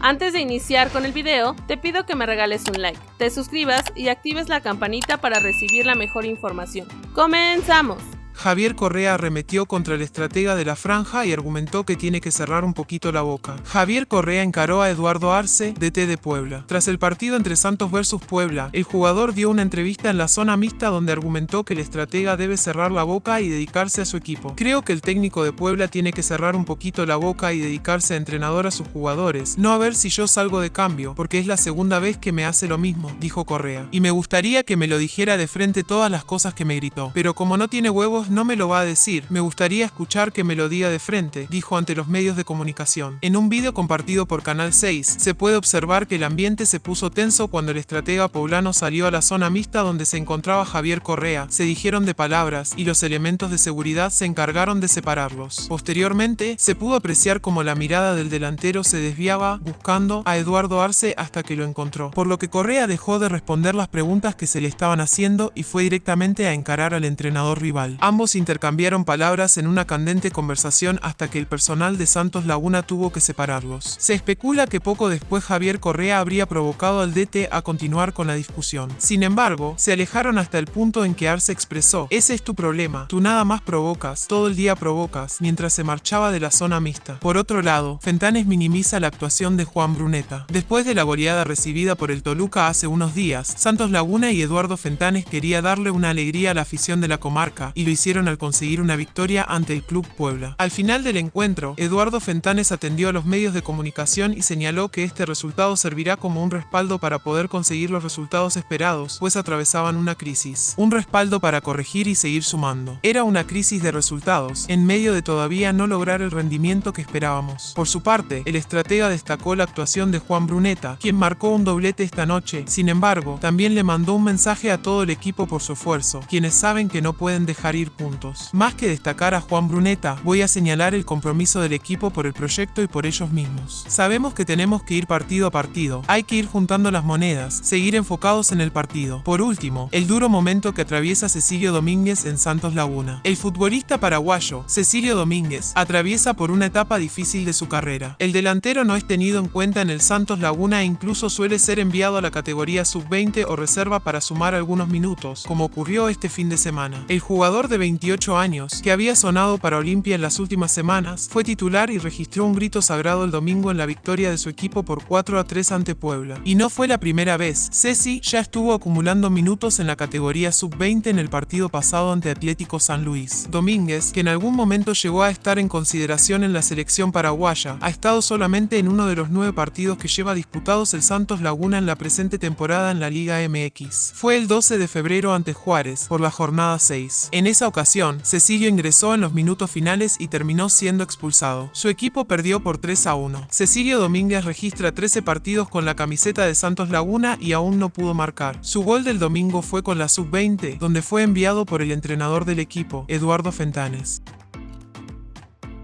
Antes de iniciar con el video, te pido que me regales un like, te suscribas y actives la campanita para recibir la mejor información. ¡Comenzamos! Javier Correa arremetió contra el estratega de la franja y argumentó que tiene que cerrar un poquito la boca. Javier Correa encaró a Eduardo Arce, DT de Puebla. Tras el partido entre Santos versus Puebla, el jugador dio una entrevista en la zona mixta donde argumentó que el estratega debe cerrar la boca y dedicarse a su equipo. Creo que el técnico de Puebla tiene que cerrar un poquito la boca y dedicarse a entrenador a sus jugadores, no a ver si yo salgo de cambio, porque es la segunda vez que me hace lo mismo, dijo Correa. Y me gustaría que me lo dijera de frente todas las cosas que me gritó, pero como no tiene huevos no me lo va a decir. Me gustaría escuchar que me lo diga de frente, dijo ante los medios de comunicación. En un vídeo compartido por Canal 6, se puede observar que el ambiente se puso tenso cuando el estratega poblano salió a la zona mixta donde se encontraba Javier Correa. Se dijeron de palabras y los elementos de seguridad se encargaron de separarlos. Posteriormente, se pudo apreciar como la mirada del delantero se desviaba buscando a Eduardo Arce hasta que lo encontró, por lo que Correa dejó de responder las preguntas que se le estaban haciendo y fue directamente a encarar al entrenador rival. Ambos intercambiaron palabras en una candente conversación hasta que el personal de Santos Laguna tuvo que separarlos. Se especula que poco después Javier Correa habría provocado al DT a continuar con la discusión. Sin embargo, se alejaron hasta el punto en que Arce expresó, ese es tu problema, tú nada más provocas, todo el día provocas, mientras se marchaba de la zona mixta. Por otro lado, Fentanes minimiza la actuación de Juan Bruneta. Después de la goleada recibida por el Toluca hace unos días, Santos Laguna y Eduardo Fentanes quería darle una alegría a la afición de la comarca, y lo hicieron al conseguir una victoria ante el Club Puebla. Al final del encuentro, Eduardo Fentanes atendió a los medios de comunicación y señaló que este resultado servirá como un respaldo para poder conseguir los resultados esperados, pues atravesaban una crisis. Un respaldo para corregir y seguir sumando. Era una crisis de resultados, en medio de todavía no lograr el rendimiento que esperábamos. Por su parte, el estratega destacó la actuación de Juan Bruneta, quien marcó un doblete esta noche. Sin embargo, también le mandó un mensaje a todo el equipo por su esfuerzo, quienes saben que no pueden dejar ir puntos. Más que destacar a Juan Bruneta, voy a señalar el compromiso del equipo por el proyecto y por ellos mismos. Sabemos que tenemos que ir partido a partido, hay que ir juntando las monedas, seguir enfocados en el partido. Por último, el duro momento que atraviesa Cecilio Domínguez en Santos Laguna. El futbolista paraguayo, Cecilio Domínguez, atraviesa por una etapa difícil de su carrera. El delantero no es tenido en cuenta en el Santos Laguna e incluso suele ser enviado a la categoría sub-20 o reserva para sumar algunos minutos, como ocurrió este fin de semana. El jugador de 20 28 años, que había sonado para Olimpia en las últimas semanas, fue titular y registró un grito sagrado el domingo en la victoria de su equipo por 4 a 3 ante Puebla. Y no fue la primera vez, Ceci ya estuvo acumulando minutos en la categoría sub-20 en el partido pasado ante Atlético San Luis. Domínguez, que en algún momento llegó a estar en consideración en la selección paraguaya, ha estado solamente en uno de los nueve partidos que lleva disputados el Santos Laguna en la presente temporada en la Liga MX. Fue el 12 de febrero ante Juárez, por la jornada 6. En esa ocasión, Cecilio ingresó en los minutos finales y terminó siendo expulsado. Su equipo perdió por 3 a 1. Cecilio Domínguez registra 13 partidos con la camiseta de Santos Laguna y aún no pudo marcar. Su gol del domingo fue con la sub-20, donde fue enviado por el entrenador del equipo, Eduardo Fentanes.